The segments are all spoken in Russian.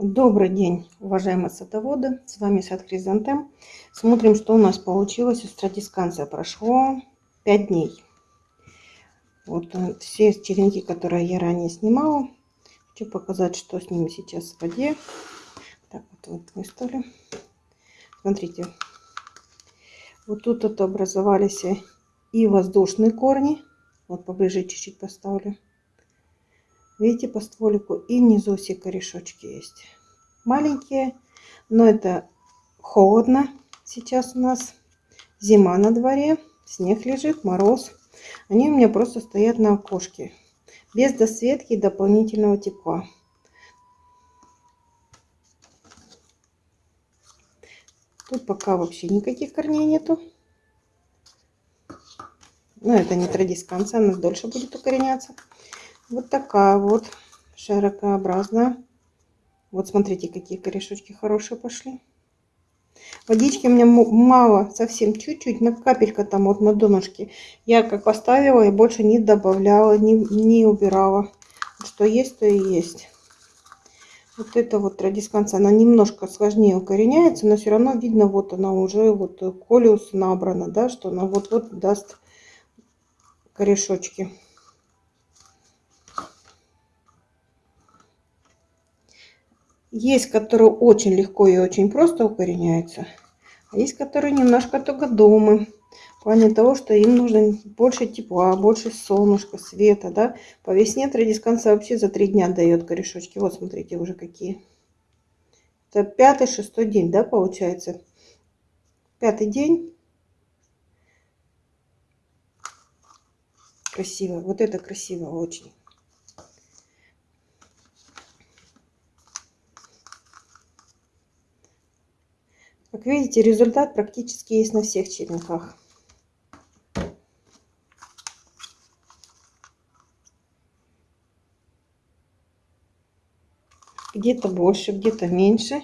Добрый день, уважаемые садоводы. С вами сад Хризантем. Смотрим, что у нас получилось. Стратисканция прошло 5 дней. Вот э, все черенки, которые я ранее снимала. Хочу показать, что с ними сейчас в воде. Так, вот, вот выставлю. Смотрите. Вот тут это образовались и воздушные корни. Вот поближе чуть-чуть поставлю. Видите по стволику? И внизу все корешочки есть. Маленькие, но это холодно. Сейчас у нас зима на дворе. Снег лежит, мороз. Они у меня просто стоят на окошке. Без досветки и дополнительного тепла. Тут пока вообще никаких корней нету. Но это не традисканция, она дольше будет укореняться. Вот такая вот широкообразная. Вот смотрите, какие корешочки хорошие пошли. Водички у меня мало, совсем чуть-чуть, на капелька там вот на донышке. Я как поставила и больше не добавляла, не, не убирала. Что есть, то и есть. Вот это вот традисканция, она немножко сложнее укореняется, но все равно видно, вот она уже, вот колиус набрана, да, что она вот-вот даст корешочки. Есть, которые очень легко и очень просто укореняются. А есть, которые немножко тугодумы. В плане того, что им нужно больше тепла, больше солнышка, света. Да? По весне традисканца вообще за три дня дает корешочки. Вот смотрите уже какие. Это пятый, шестой день, да, получается? Пятый день. Красиво. Вот это красиво очень. Как видите, результат практически есть на всех черенках. Где-то больше, где-то меньше.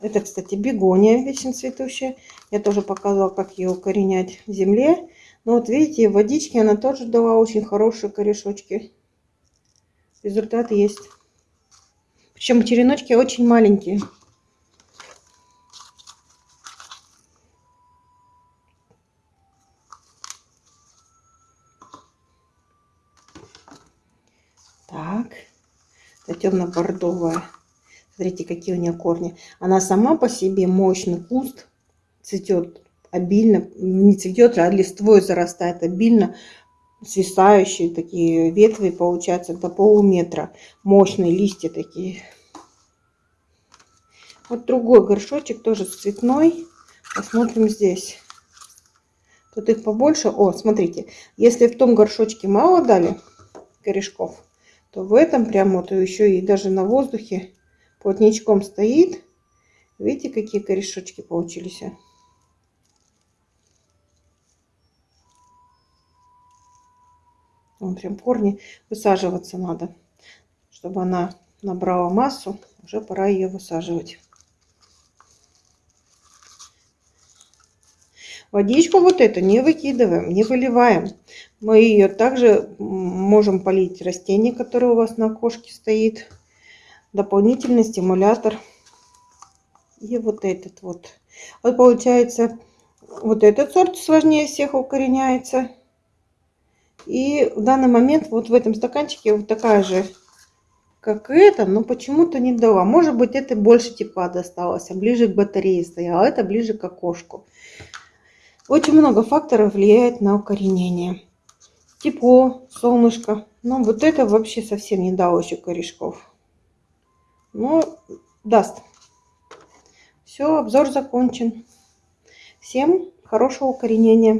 Это, кстати, бегония вечно цветущая. Я тоже показывала, как ее укоренять в земле. Но вот видите, в водичке она тоже дала очень хорошие корешочки. Результат есть. Причем череночки очень маленькие. Так, это темно-бордовая. Смотрите, какие у нее корни. Она сама по себе мощный куст, цветет обильно, не цветет, а листвой зарастает обильно, свисающие такие ветви, получается, до полуметра. Мощные листья такие. Вот другой горшочек, тоже цветной. Посмотрим здесь. Тут их побольше. О, смотрите, если в том горшочке мало дали корешков, то в этом прям вот еще и даже на воздухе плотничком стоит. Видите, какие корешочки получились? Вон прям корни высаживаться надо, чтобы она набрала массу. Уже пора ее высаживать. Водичку вот эту не выкидываем, не выливаем. Мы ее также можем полить растение, которое у вас на окошке стоит. Дополнительный стимулятор. И вот этот вот. Вот получается, вот этот сорт сложнее всех укореняется. И в данный момент вот в этом стаканчике вот такая же, как это, но почему-то не дала. Может быть, это больше тепла досталось, а ближе к батарее стояла, а это ближе к окошку. Очень много факторов влияет на укоренение. Тепло, солнышко. Но вот это вообще совсем не дало еще корешков. Но даст. Все, обзор закончен. Всем хорошего укоренения.